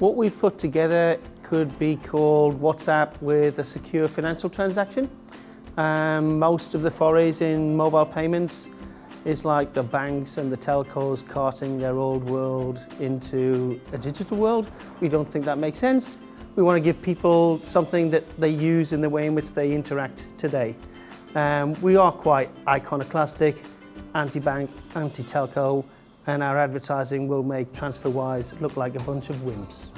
What we've put together could be called WhatsApp with a secure financial transaction. Um, most of the forays in mobile payments is like the banks and the telcos carting their old world into a digital world. We don't think that makes sense. We want to give people something that they use in the way in which they interact today. Um, we are quite iconoclastic, anti-bank, anti-telco, and our advertising will make TransferWise look like a bunch of wimps.